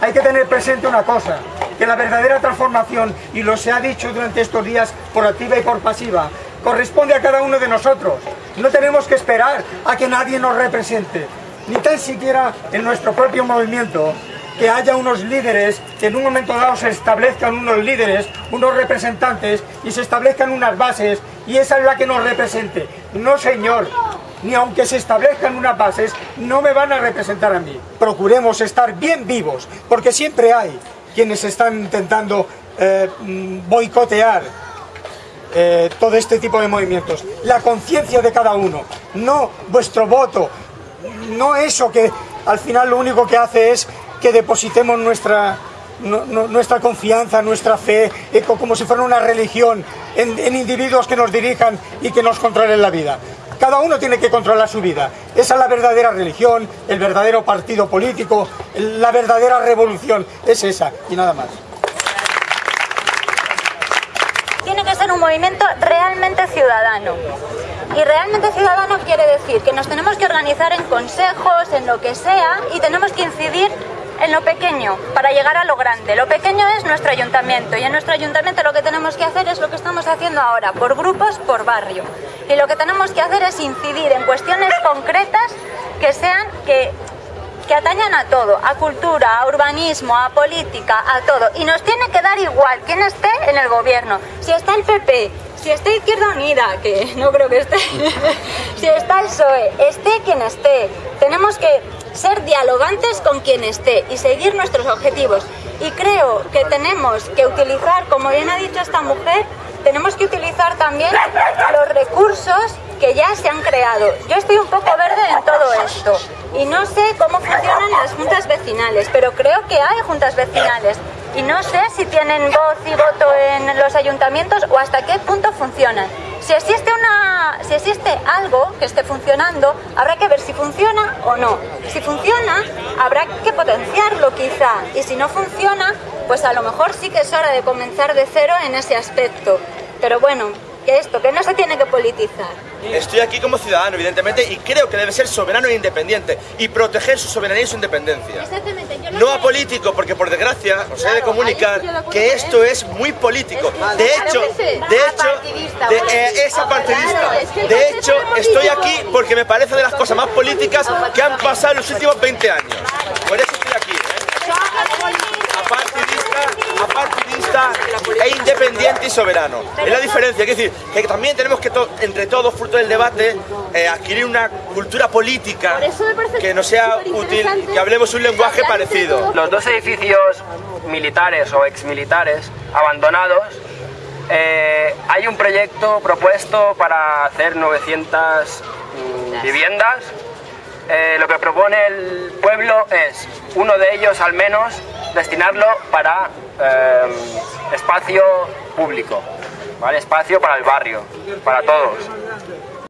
Hay que tener presente una cosa, que la verdadera transformación, y lo se ha dicho durante estos días por activa y por pasiva, corresponde a cada uno de nosotros. No tenemos que esperar a que nadie nos represente, ni tan siquiera en nuestro propio movimiento, que haya unos líderes, que en un momento dado se establezcan unos líderes, unos representantes y se establezcan unas bases y esa es la que nos represente. No señor, ni aunque se establezcan unas bases, no me van a representar a mí. Procuremos estar bien vivos, porque siempre hay quienes están intentando eh, mm, boicotear eh, todo este tipo de movimientos. La conciencia de cada uno, no vuestro voto, no eso que al final lo único que hace es que depositemos nuestra, nuestra confianza, nuestra fe, eh, como si fuera una religión, en, en individuos que nos dirijan y que nos controlen la vida. Cada uno tiene que controlar su vida. Esa es la verdadera religión, el verdadero partido político, la verdadera revolución. Es esa y nada más. Tiene que ser un movimiento realmente ciudadano. Y realmente ciudadano quiere decir que nos tenemos que organizar en consejos, en lo que sea, y tenemos que incidir en lo pequeño para llegar a lo grande. Lo pequeño es nuestro ayuntamiento y en nuestro ayuntamiento lo que tenemos que hacer es lo que estamos haciendo ahora, por grupos, por barrio. Y lo que tenemos que hacer es incidir en cuestiones concretas que sean que atañan a todo, a cultura, a urbanismo, a política, a todo. Y nos tiene que dar igual quién esté en el gobierno. Si está el PP, si está Izquierda Unida, que no creo que esté, si está el PSOE, esté quien esté. Tenemos que ser dialogantes con quien esté y seguir nuestros objetivos. Y creo que tenemos que utilizar, como bien ha dicho esta mujer, tenemos que utilizar también los recursos que ya se han creado. Yo estoy un poco verde en todo esto y no sé cómo funcionan las juntas vecinales, pero creo que hay juntas vecinales y no sé si tienen voz y voto en los ayuntamientos o hasta qué punto funcionan. Si existe, una, si existe algo que esté funcionando, habrá que ver si funciona o no. Si funciona, habrá que potenciarlo quizá. Y si no funciona, pues a lo mejor sí que es hora de comenzar de cero en ese aspecto. Pero bueno, que esto, que no se tiene que politizar. Estoy aquí como ciudadano, evidentemente, y creo que debe ser soberano e independiente y proteger su soberanía y su independencia. No a político, porque por desgracia os he de comunicar que esto es muy político. De hecho, de hecho, de, eh, es apartidista. De hecho, estoy aquí porque me parece de las cosas más políticas que han pasado en los últimos 20 años. Por eso estoy aquí. ¿eh? apartidista e y soberano. Es la diferencia, es decir, que también tenemos que entre todos, fruto del debate, eh, adquirir una cultura política que nos sea útil, que hablemos un lenguaje parecido. Los dos edificios militares o exmilitares abandonados eh, hay un proyecto propuesto para hacer 900 mm, viviendas. Eh, lo que propone el pueblo es, uno de ellos al menos, destinarlo para eh, espacio público, espacio para el barrio, para todos.